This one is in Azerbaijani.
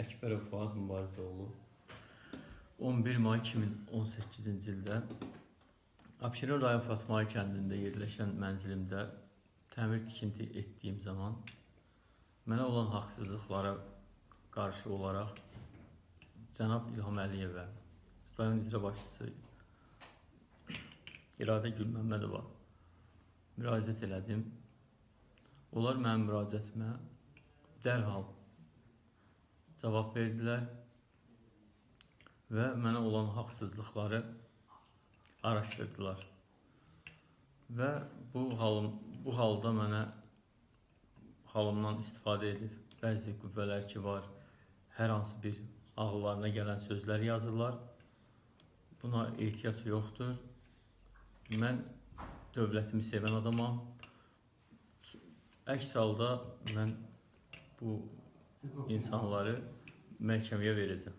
Əkbərov Fuad Mübarizəoğlu 11 may 2018-ci ildə Abşeron rayon Fatmay kəndində yerləşən mənzilimdə təmir tikinti etdiyim zaman mənə olan haqsızlıqlara qarşı olaraq cənab İlham Əliyevə, rayon icra başçısı İradə Gülməmmədova müraciət elədim. Onlar mənim müraciətimə dərhal cavab verdilər və mənə olan haqsızlıqları araşdırdılar. Və bu halım bu halda mənə halımdan istifadə edib bəzi qüvvələr ki var, hər hansı bir ağıllarına gələn sözlər yazırlar. Buna ehtiyac yoxdur. Mən dövlətimi sevən adamam. Əks halda mən bu insanları məhkəməyə verəcəm.